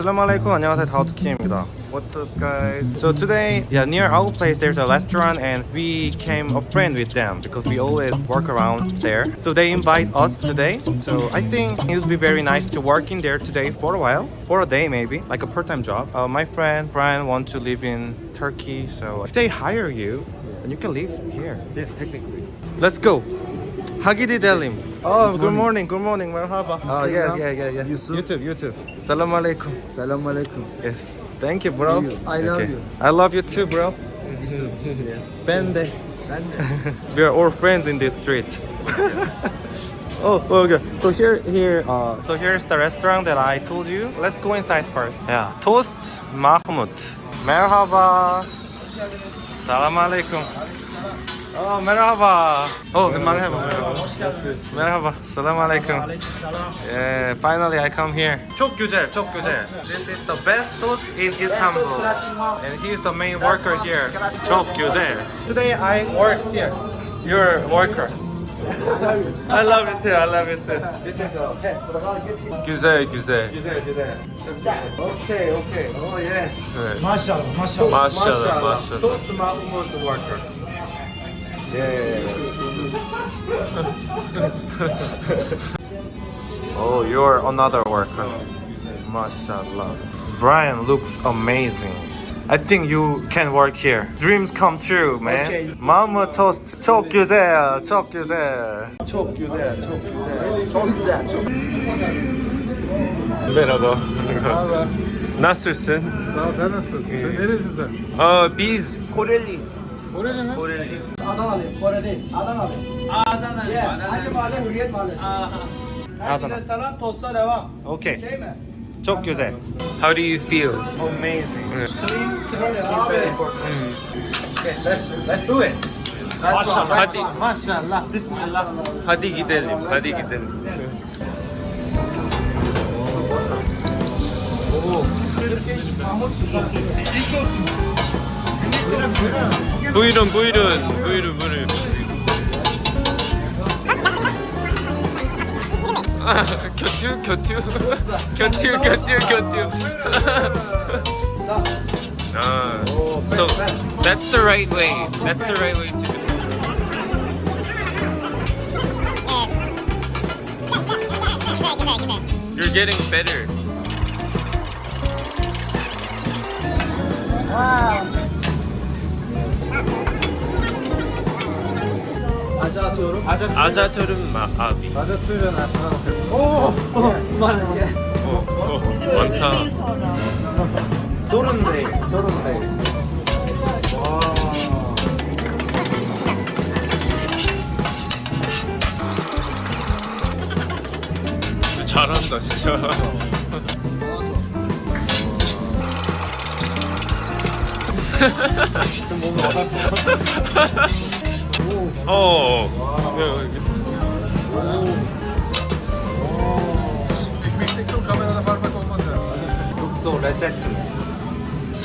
어 도망간다 Assalamualaikum 안녕하세요 다우트키입니다 What's up guys So today yeah near our place there's a restaurant and we came a friend with them because we always work around there so they invite us today so I think it would be very nice to work in there today for a while for a day maybe like a part-time job uh, my friend Brian want to live in Turkey so if they hire you then you can live here Yes, technically. Let's go. Hagidi him? Oh, good morning. Good morning. Merhaba. Oh, yeah, Selam. yeah, yeah, yeah. Yusuf. YouTube, YouTube. Salam alaikum. Salam alaikum. Yes. Thank you, bro. See you. I love you. I love you too, bro. Ben de. Ben de. We are all friends in this street. oh, okay. So here, here. Uh, so here's the restaurant that I told you. Let's go inside first. Yeah. Toast Mahmoud. Merhaba. Salam alaikum. Oh, merhaba. Oh, merhaba. Merhaba. Salam alaikum. Yeah, finally I come here. çok güzel, çok güzel. This is the best toast in Istanbul. And he's the main worker here. çok güzel. Today I work here. You're a worker. I love it too, I love it too. güzel, güzel. Güzel, güzel. Okay, okay. Oh yeah. Evet. Maşallah, maşallah. Maşallah, maşallah. Toast Mahmud worker. Yeah, yeah, yeah. oh, you're another worker. Mashallah. Brian looks amazing. I think you can work here. Dreams come true, man. Okay. Mama toast. çok güzel, çok güzel. Çok güzel, çok güzel. Çok güzel, çok Merhaba. Merhaba. Nasılsın? Sağ ol, sen nasılsın? Sen nerelisin sen? Aa, biz Koreli. Koreli mi? Koreli. Adanalı, Kore değil. Adanalı. Adanalı. Yeah. Hangi mahalle? Hürriyet Mahallesi. Adana. Herkese selam, tosta devam. Okay. Şey mi? çok güzel. How do you feel? Amazing. Okay, let's, let's do it. Maşallah. Hadi. Maşallah, bismillah. Hadi gidelim. Hadi gidelim. Buyurun buyurun. Buyurun buyurun. 아, 곁투 곁투 곁투 곁투 곁투 아, so that's the right way that's the right way to do it You're getting better. 아자토름? 아자토름 마아비. 아자토름 마아비 오! 많아 어, 어, 어. 어, 어 많다. 소름네 소름네 잘한다 진짜. 어. 여기서 레제트.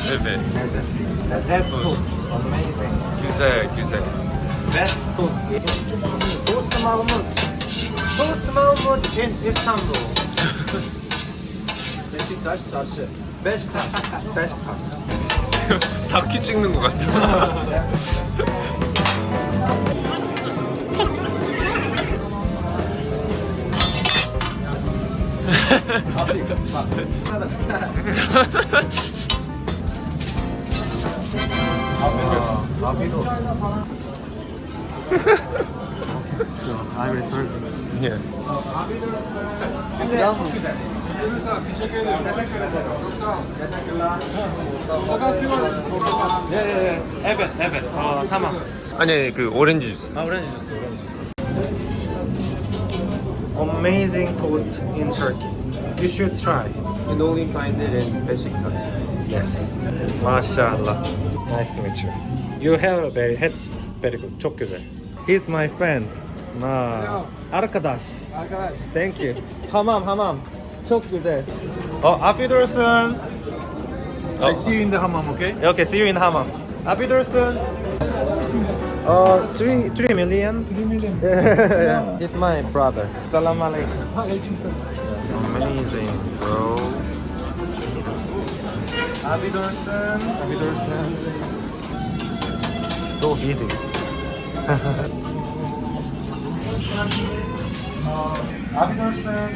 네네. 레제트. 레제트 토스트. Amazing. Güzel, güzel. Best toast. Toast Mahmut. Toast Mahmut in İstanbul. Beşiktaş çarşı. Beşiktaş. Beşiktaş. 다큐 찍는 것 같아. 라비도 아이브리 썰 예. 예예예 에벤 에벤 어 타마 아니 그 오렌지 주스 아 오렌지 주스 Amazing toast in Turkey. You should try. You can only find it in Beşiktaş. Yes. Mashallah. Nice to meet you. You have a very head very good. çok güzel. He's my friend. 아, arkadaş. Arkadaş. Thank you. Hamam, hamam. Çok güzel. Oh, afiyet olsun. I see you in the hammam, okay? Okay, see you in the hamam. Afiyet olsun. Uh, three, three million. 3 million. yeah, he's my brother. Salam alaikum. Aleyküm selam. amazing, bro. Abby Dorson, Abby Dorson. So easy. Abby Dorson.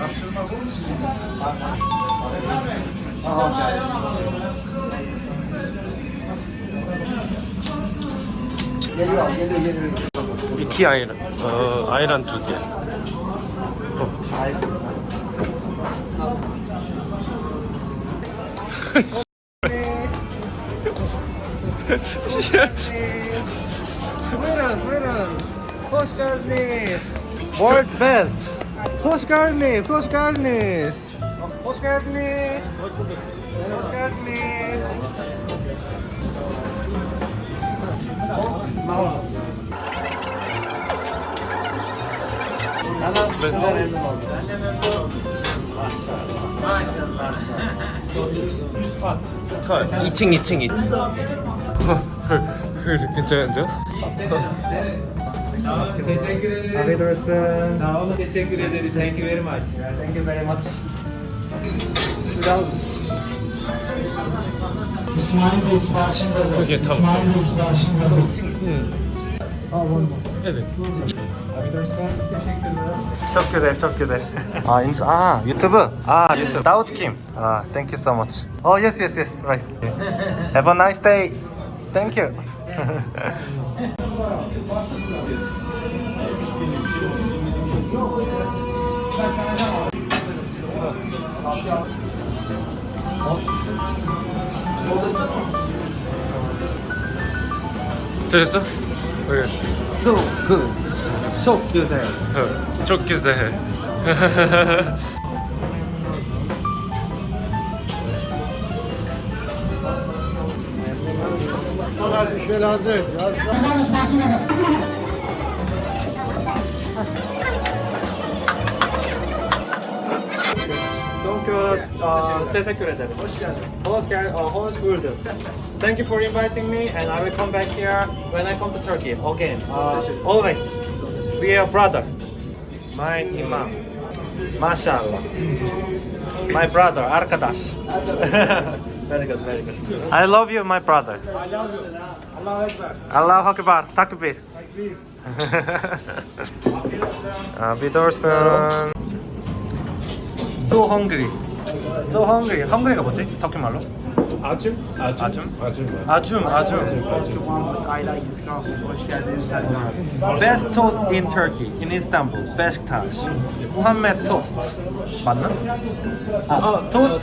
이티 아이란 어 아이란 두 개. Hoş geldiniz. Hoş geldiniz. Hoş geldiniz. 컷. 2층 2층 2층. 괜찮은데요? Teşekkür ederiz. Afiyet olsun. Sağ olun. Teşekkür ederiz. Thank you very much. Thank you very much. İsmail Bey siparişiniz hazır. Okey, tamam. İsmail Bey siparişiniz hazır. Evet. Çok güzel, çok güzel. 아, 인스, 아, 유튜브? 아, 유튜브. 다우드 킴. 아, thank you so much. Oh, yes, yes, yes, right. Have a nice day. Thank you. 됐어? 왜? so good. Çok güzel. Evet, çok güzel. Bir şey lazım. Yardımlarımız başına. Çok uh, teşekkür ederim. Hoş geldin. Hoş geldin. Uh, hoş bulduk. Thank you for inviting me and I will come back here when I come to Turkey again. Uh, always. We are brother. My imam. Mashallah. My brother, arkadaş. very good, very good. I love you, my brother. I love you. Allahu Akbar. Takbir. Afiyet olsun. So hungry. So hungry. hungry가 뭐지? 터키 말로? Acım. Acım. Acım. Best toast in Turkey, in Istanbul, Beşiktaş. Muhammed toast. 아,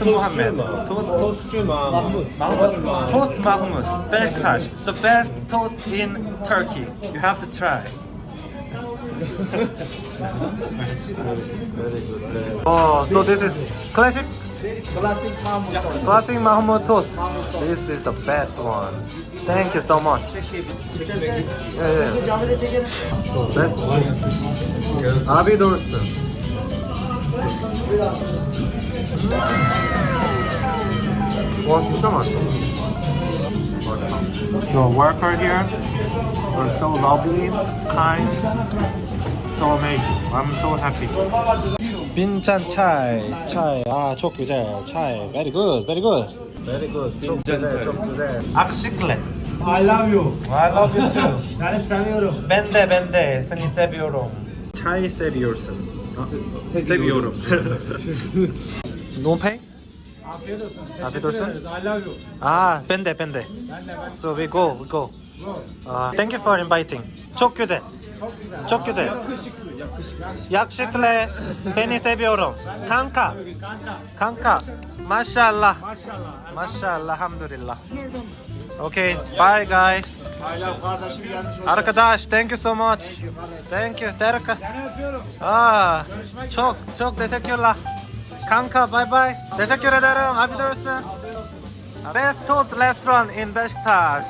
Muhammed. Toast Tostçu Mahmut. Mahmud. Toast. Beşiktaş. The best toast in Turkey. You have to try. oh, so this is classic? Classic Mahmut. Classic Mahmud toast. This is the best one. Thank you so much. Yeah, yeah. Camide çekelim. Best toast. Abi doğrusu. 와 진짜 맛있어. The worker here are so lovely, kind, so amazing. I'm so happy. 빈찬 차이, 차이, 아, çok güzel, 차이, very good, very good. Very good, çok güzel, çok güzel. Akşiklet. I love you. I love you too. Seni seviyorum. Ben de ben de seni seviyorum. Çay seviyorsun. seviyorum. no pay? Afiyet olsun. Afiyet olsun. I love you. 아, ben de ben de. Ben de. So we go, we go. Go. 아, thank you for inviting. çok güzel. Çok güzel. çok güzel. Yakışıklı, yakışıklı. yakışıklı seni seviyorum. Kanka, Kanka. Maşallah. Maşallah. Maşallah, alhamdulillah. Okay, bye guys. Arkadaş, thank you so much. Thank you, Terka. Aa, çok çok teşekkürler. Kanka bye bye. Teşekkür ederim. Afiyet olsun. Best Toast restaurant in Beşiktaş.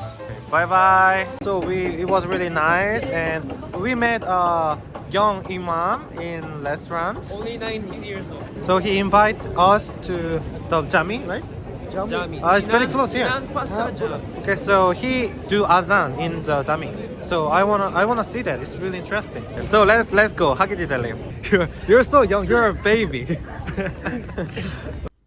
Bye bye. So we it was really nice and we met a young imam in restaurant. Only 19 years old. So he invite us to the jami, right? Jami. Ah, it's very close here. Sinan Pasar Jami. Okay, so he do azan in the Jami. So I wanna I wanna see that. It's really interesting. So let's let's go. 하기지 달래요. You're you're so young. You're a baby.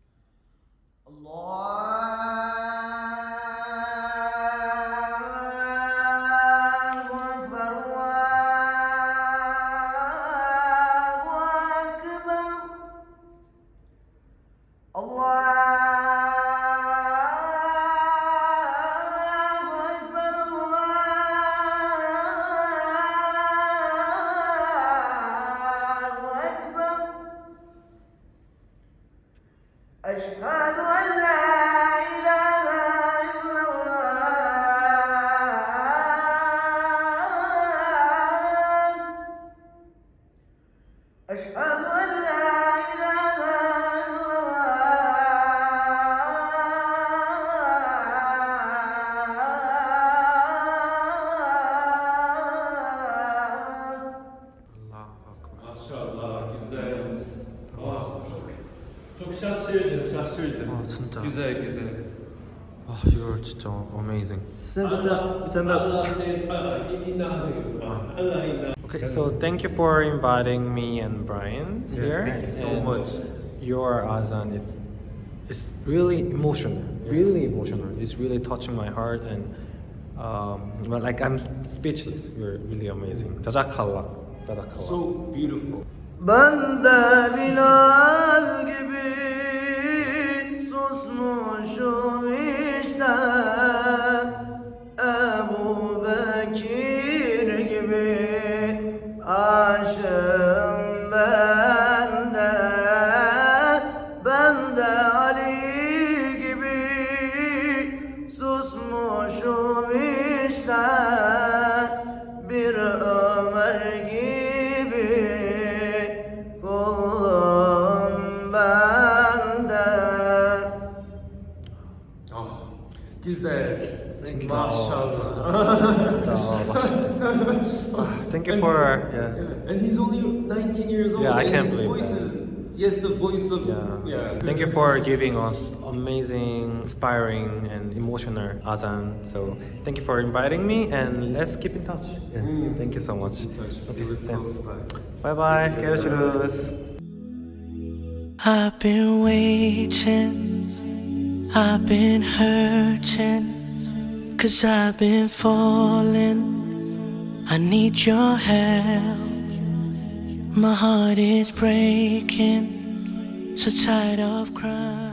진짜. Güzel güzel. 와, you're 진짜 amazing. Allah, Allah seni inanıyor. Allah inanıyor. Okay, so thank you for inviting me and Brian here. thank you so And much. Your azan is is really emotional, really emotional. It's really touching my heart, and um, well, like I'm speechless. You're really amazing. Jazakallah. Jazakallah. So beautiful. Ben de Bilal Güzel. Maşallah. Thank you for yeah. And he's only 19 years old. Yeah, I can't believe voice that. is yes, the voice of Yeah. Thank you for giving us amazing, inspiring, and emotional azan. So thank you for inviting me, and let's keep in touch. Yeah. Mm. Thank you so much. Okay, thanks. Bye bye. I've been waiting, I've been hurting, cause I've been falling. I need your help. My heart is breaking, so tired of crying.